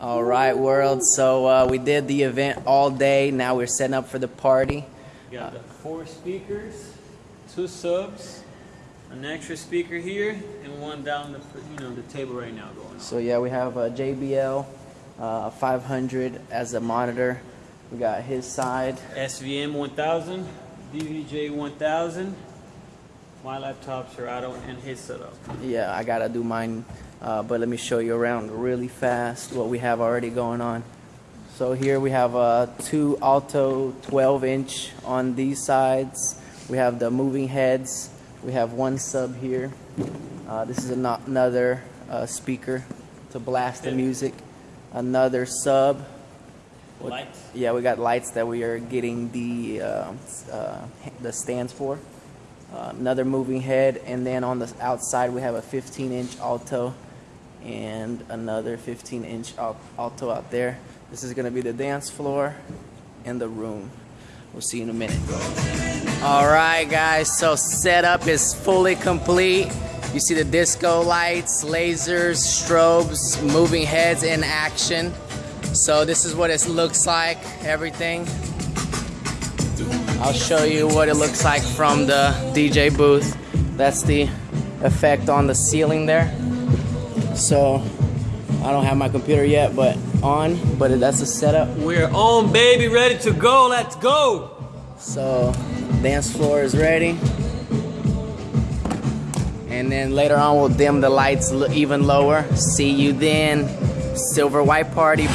All right, world. So uh, we did the event all day. Now we're setting up for the party. We got the four speakers, two subs, an extra speaker here, and one down the you know the table right now going on. So yeah, we have a JBL uh, 500 as a monitor. We got his side. SVM 1000, DVJ 1000. My laptops are out and his setup. Yeah, I gotta do mine, uh, but let me show you around really fast what we have already going on. So here we have uh, two Alto 12 inch on these sides. We have the moving heads. We have one sub here. Uh, this is ano- another uh, speaker to blast the music. Another sub. Lights. Yeah, we got lights that we are getting the uh, uh, the stands for. Uh, another moving head, and then on the outside we have a 15 inch alto and another 15 inch alto out there. This is going to be the dance floor and the room. We'll see you in a minute. All right, guys, so setup is fully complete. You see the disco lights, lasers, strobes, moving heads in action. So this is what it looks like, everything. I'll show you what it looks like from the DJ booth. That's the effect on the ceiling there. So I don't have my computer yet, but on, but that's the setup. We're on, baby, ready to go. Let's go. So dance floor is ready. And then later on we'll dim the lights even lower. See you then. Silver White Party.